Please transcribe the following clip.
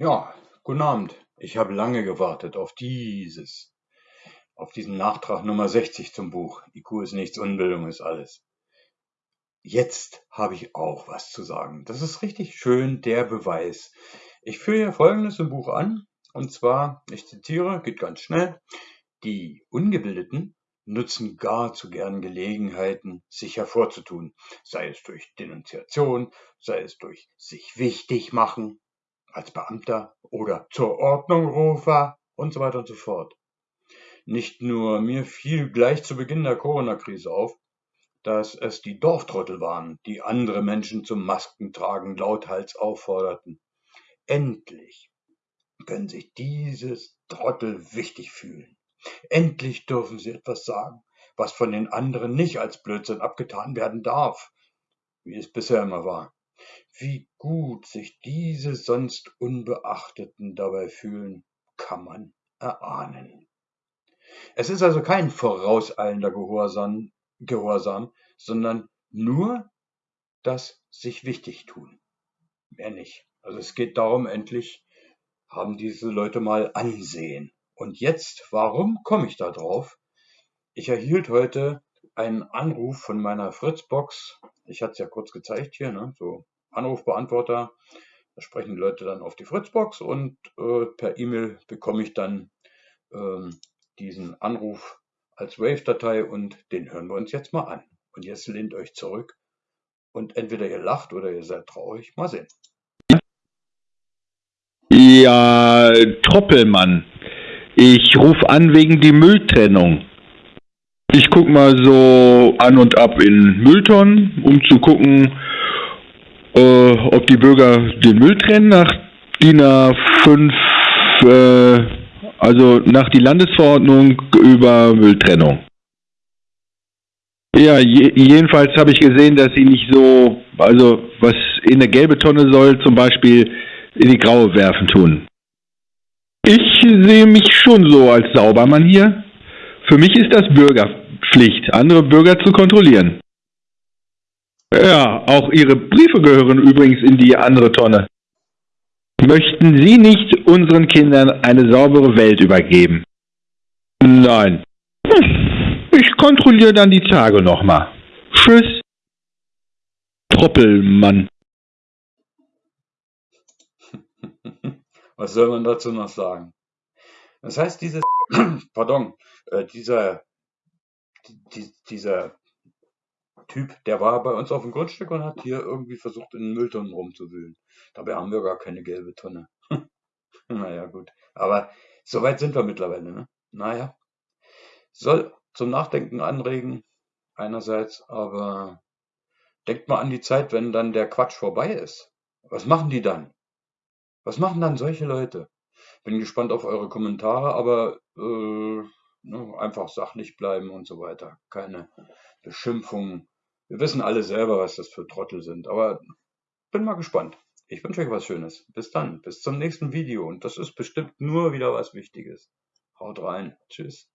Ja, guten Abend. Ich habe lange gewartet auf dieses, auf diesen Nachtrag Nummer 60 zum Buch. IQ ist nichts, Unbildung ist alles. Jetzt habe ich auch was zu sagen. Das ist richtig schön der Beweis. Ich führe hier Folgendes im Buch an, und zwar, ich zitiere, geht ganz schnell, die Ungebildeten nutzen gar zu gern Gelegenheiten, sich hervorzutun, sei es durch Denunziation, sei es durch sich wichtig machen, als Beamter oder zur Ordnungrufer und so weiter und so fort. Nicht nur mir fiel gleich zu Beginn der Corona-Krise auf, dass es die Dorftrottel waren, die andere Menschen zum Maskentragen lauthals aufforderten. Endlich können sich dieses Trottel wichtig fühlen. Endlich dürfen sie etwas sagen, was von den anderen nicht als Blödsinn abgetan werden darf, wie es bisher immer war. Wie gut sich diese sonst Unbeachteten dabei fühlen, kann man erahnen. Es ist also kein vorauseilender Gehorsam, Gehorsam, sondern nur das sich wichtig tun. Mehr nicht. Also es geht darum, endlich haben diese Leute mal Ansehen. Und jetzt, warum komme ich da drauf? Ich erhielt heute einen Anruf von meiner Fritzbox. Ich hatte es ja kurz gezeigt hier, ne? so Anrufbeantworter. Da sprechen die Leute dann auf die Fritzbox und äh, per E-Mail bekomme ich dann ähm, diesen Anruf als Wave-Datei und den hören wir uns jetzt mal an. Und jetzt lehnt euch zurück und entweder ihr lacht oder ihr seid traurig. Mal sehen. Ja, Troppelmann. Ich rufe an wegen die Mülltrennung. Ich guck mal so an und ab in Mülltonnen, um zu gucken, äh, ob die Bürger den Müll trennen nach DIN A5, äh, also nach die Landesverordnung über Mülltrennung. Ja, je, jedenfalls habe ich gesehen, dass sie nicht so, also was in eine gelbe Tonne soll, zum Beispiel in die graue werfen tun. Ich sehe mich schon so als Saubermann hier. Für mich ist das Bürgerpflicht, andere Bürger zu kontrollieren. Ja, auch Ihre Briefe gehören übrigens in die andere Tonne. Möchten Sie nicht unseren Kindern eine saubere Welt übergeben? Nein. Hm, ich kontrolliere dann die Tage nochmal. Tschüss. Troppelmann. Was soll man dazu noch sagen? Das heißt, dieses, pardon, äh, dieser, die, dieser Typ, der war bei uns auf dem Grundstück und hat hier irgendwie versucht, in Mülltonnen rumzuwühlen. Dabei haben wir gar keine gelbe Tonne. naja, gut. Aber so weit sind wir mittlerweile, ne? Naja. Soll zum Nachdenken anregen, einerseits, aber denkt mal an die Zeit, wenn dann der Quatsch vorbei ist. Was machen die dann? Was machen dann solche Leute? Bin gespannt auf eure Kommentare, aber äh, ne, einfach sachlich bleiben und so weiter. Keine Beschimpfungen wir wissen alle selber, was das für Trottel sind, aber bin mal gespannt. Ich wünsche euch was Schönes. Bis dann, bis zum nächsten Video und das ist bestimmt nur wieder was Wichtiges. Haut rein. Tschüss.